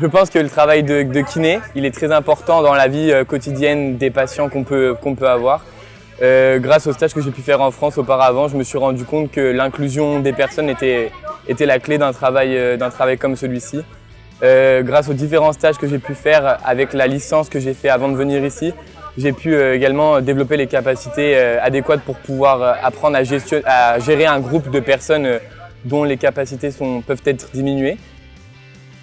Je pense que le travail de, kiné, il est très important dans la vie euh, quotidienne des patients qu'on peut, avoir. Euh, grâce au stage que j'ai pu faire en France auparavant, je me suis rendu compte que l'inclusion des personnes était, la clé d'un travail, euh, comme celui-ci. Grâce aux différents stages que j'ai pu faire avec la licence que j'ai fait avant de venir ici, j'ai pu également développer les capacités adéquates pour pouvoir apprendre à, gérer un groupe de personnes dont les capacités peuvent être diminuées.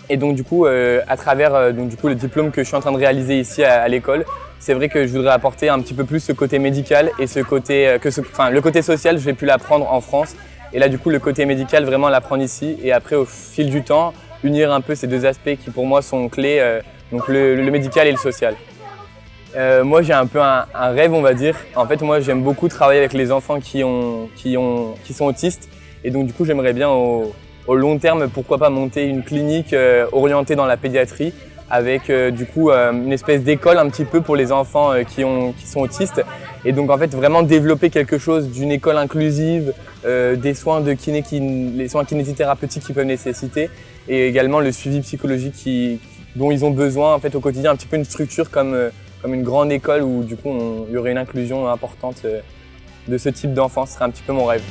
Et donc du coup, à travers donc, du coup, le diplôme que je suis en train de réaliser ici à, l'école, c'est vrai que je voudrais apporter un petit peu plus ce côté médical et ce côté, que ce, enfin, le côté social, je vais plus l'apprendre en France. Et là, du coup, le côté médical, vraiment l'apprendre ici. Et après, au fil du temps, unir un peu ces deux aspects qui pour moi sont clés, donc le, médical et le social. Euh, moi, j'ai un peu un, rêve, on va dire. En fait, moi, j'aime beaucoup travailler avec les enfants qui, ont, qui, ont, qui sont autistes. Et donc, du coup, j'aimerais bien au, long terme, pourquoi pas monter une clinique euh, orientée dans la pédiatrie avec euh, du coup euh, une espèce d'école un petit peu pour les enfants euh, qui, ont, qui sont autistes. Et donc, en fait, vraiment développer quelque chose d'une école inclusive, des soins de kiné, qui, les soins kinésithérapeutiques qu'ils peuvent nécessiter et également le suivi psychologique qui, dont ils ont besoin en fait au quotidien, un petit peu une structure comme comme une grande école où du coup il y aurait une inclusion importante euh, de ce type d'enfants, ce serait un petit peu mon rêve.